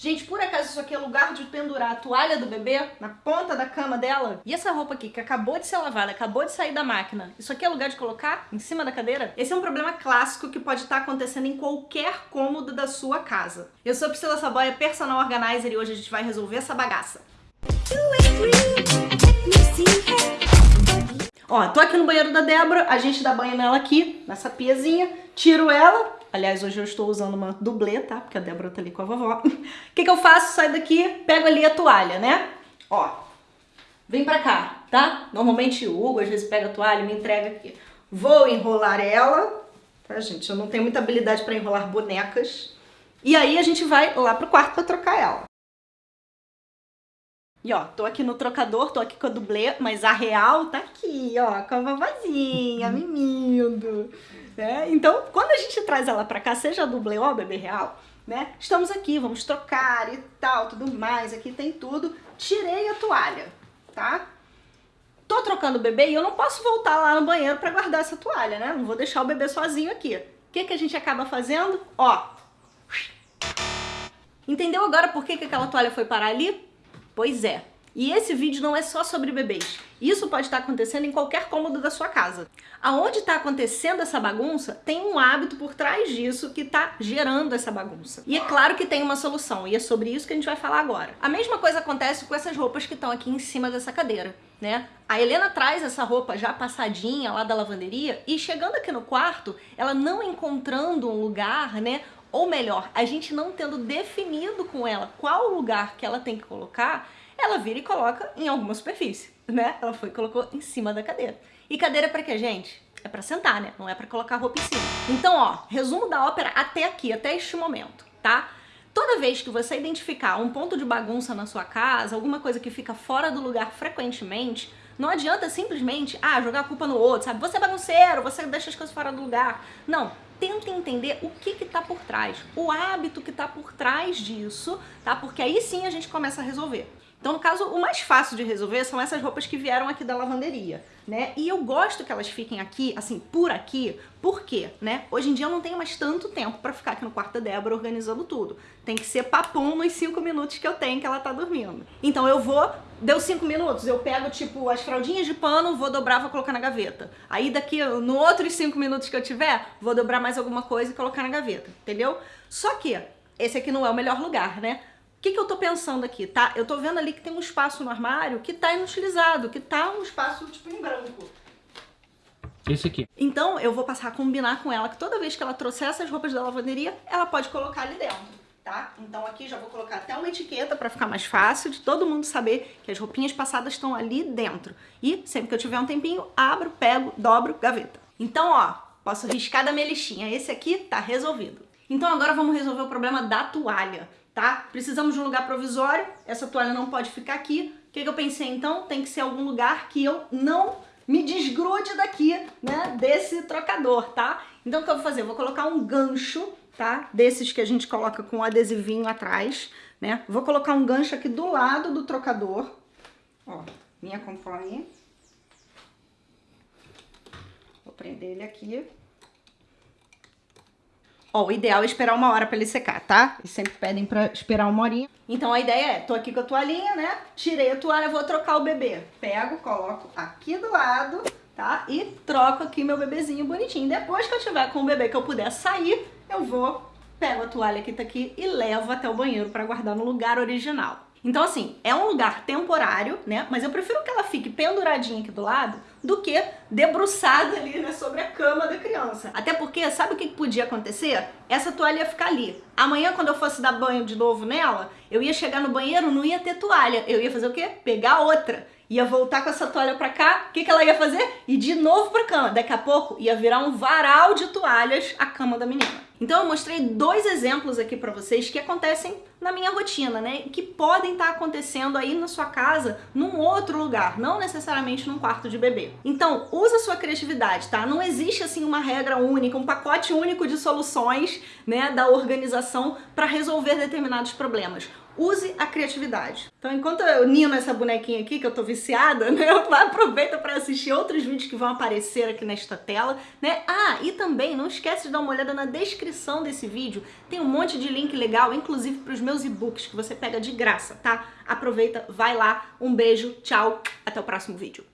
Gente, por acaso isso aqui é lugar de pendurar a toalha do bebê na ponta da cama dela? E essa roupa aqui que acabou de ser lavada, acabou de sair da máquina, isso aqui é lugar de colocar em cima da cadeira? Esse é um problema clássico que pode estar acontecendo em qualquer cômodo da sua casa. Eu sou a Priscila Saboia, personal organizer e hoje a gente vai resolver essa bagaça. Ó, tô aqui no banheiro da Débora, a gente dá banho nela aqui, nessa piazinha, tiro ela, Aliás, hoje eu estou usando uma dublê, tá? Porque a Débora tá ali com a vovó. O que que eu faço? Saio daqui, pego ali a toalha, né? Ó, vem pra cá, tá? Normalmente o Hugo às vezes pega a toalha e me entrega aqui. Vou enrolar ela, tá, gente? Eu não tenho muita habilidade pra enrolar bonecas. E aí a gente vai lá pro quarto pra trocar ela. E ó, tô aqui no trocador, tô aqui com a dublê, mas a real tá aqui, ó, com a vovozinha, mimindo. Né? Então, quando a gente traz ela pra cá, seja a dublê ou a bebê real, né? Estamos aqui, vamos trocar e tal, tudo mais, aqui tem tudo. Tirei a toalha, tá? Tô trocando o bebê e eu não posso voltar lá no banheiro pra guardar essa toalha, né? Não vou deixar o bebê sozinho aqui. O que, que a gente acaba fazendo? Ó. Entendeu agora por que, que aquela toalha foi parar ali? Pois é, e esse vídeo não é só sobre bebês. Isso pode estar acontecendo em qualquer cômodo da sua casa. Aonde está acontecendo essa bagunça, tem um hábito por trás disso que está gerando essa bagunça. E é claro que tem uma solução, e é sobre isso que a gente vai falar agora. A mesma coisa acontece com essas roupas que estão aqui em cima dessa cadeira. Né? A Helena traz essa roupa já passadinha lá da lavanderia e chegando aqui no quarto, ela não encontrando um lugar, né, ou melhor, a gente não tendo definido com ela qual lugar que ela tem que colocar, ela vira e coloca em alguma superfície, né? Ela foi e colocou em cima da cadeira. E cadeira é pra quê, gente? É pra sentar, né? Não é pra colocar roupa em cima. Então, ó, resumo da ópera até aqui, até este momento, tá? Toda vez que você identificar um ponto de bagunça na sua casa, alguma coisa que fica fora do lugar frequentemente, não adianta simplesmente, ah, jogar a culpa no outro, sabe? Você é bagunceiro, você deixa as coisas fora do lugar. Não, tenta entender o que que tá por trás, o hábito que tá por trás disso, tá? Porque aí sim a gente começa a resolver. Então, no caso, o mais fácil de resolver são essas roupas que vieram aqui da lavanderia, né? E eu gosto que elas fiquem aqui, assim, por aqui, por quê, né? Hoje em dia eu não tenho mais tanto tempo pra ficar aqui no quarto da Débora organizando tudo. Tem que ser papum nos cinco minutos que eu tenho que ela tá dormindo. Então eu vou, deu cinco minutos, eu pego, tipo, as fraldinhas de pano, vou dobrar, vou colocar na gaveta. Aí daqui, no outros cinco minutos que eu tiver, vou dobrar mais alguma coisa e colocar na gaveta, entendeu? Só que esse aqui não é o melhor lugar, né? O que, que eu tô pensando aqui, tá? Eu tô vendo ali que tem um espaço no armário que tá inutilizado, que tá um espaço, tipo, em branco. Esse aqui. Então, eu vou passar a combinar com ela que toda vez que ela trouxer essas roupas da lavanderia, ela pode colocar ali dentro, tá? Então aqui já vou colocar até uma etiqueta pra ficar mais fácil de todo mundo saber que as roupinhas passadas estão ali dentro. E sempre que eu tiver um tempinho, abro, pego, dobro, gaveta. Então, ó, posso riscar da minha listinha. Esse aqui tá resolvido. Então agora vamos resolver o problema da toalha tá? Precisamos de um lugar provisório, essa toalha não pode ficar aqui. O que, que eu pensei então? Tem que ser algum lugar que eu não me desgrude daqui, né, desse trocador, tá? Então o que eu vou fazer? Eu vou colocar um gancho, tá? Desses que a gente coloca com adesivinho atrás, né? Vou colocar um gancho aqui do lado do trocador. Ó, me acompanhe. Vou prender ele aqui. Ó, o ideal é esperar uma hora pra ele secar, tá? Eles sempre pedem pra esperar uma horinha. Então a ideia é, tô aqui com a toalhinha, né? Tirei a toalha, vou trocar o bebê. Pego, coloco aqui do lado, tá? E troco aqui meu bebezinho bonitinho. Depois que eu tiver com o bebê que eu puder sair, eu vou, pego a toalha que tá aqui e levo até o banheiro pra guardar no lugar original. Então, assim, é um lugar temporário, né? Mas eu prefiro que ela fique penduradinha aqui do lado do que debruçada ali, né, sobre a cama da criança. Até porque, sabe o que podia acontecer? Essa toalha ia ficar ali. Amanhã, quando eu fosse dar banho de novo nela, eu ia chegar no banheiro, não ia ter toalha. Eu ia fazer o quê? Pegar outra ia voltar com essa toalha pra cá, o que, que ela ia fazer? Ir de novo pra cama. Daqui a pouco ia virar um varal de toalhas a cama da menina. Então eu mostrei dois exemplos aqui pra vocês que acontecem na minha rotina, né? Que podem estar tá acontecendo aí na sua casa, num outro lugar, não necessariamente num quarto de bebê. Então, usa sua criatividade, tá? Não existe assim uma regra única, um pacote único de soluções, né, da organização para resolver determinados problemas use a criatividade. Então, enquanto eu nino essa bonequinha aqui, que eu tô viciada, né? Aproveita para assistir outros vídeos que vão aparecer aqui nesta tela, né? Ah, e também não esquece de dar uma olhada na descrição desse vídeo. Tem um monte de link legal, inclusive para os meus e-books que você pega de graça, tá? Aproveita, vai lá. Um beijo, tchau, até o próximo vídeo.